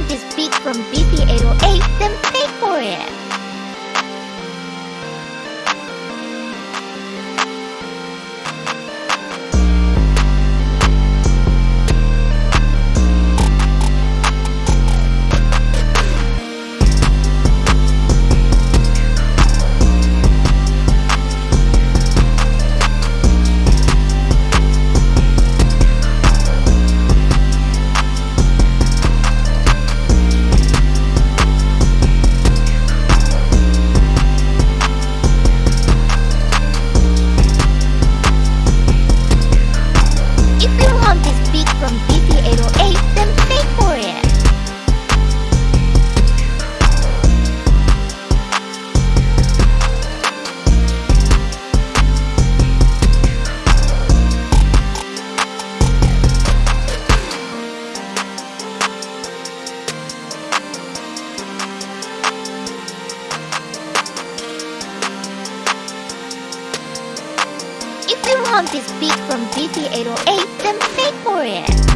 want this beat from BP808, then pay for it! Want this beat from DT808, then pay for it.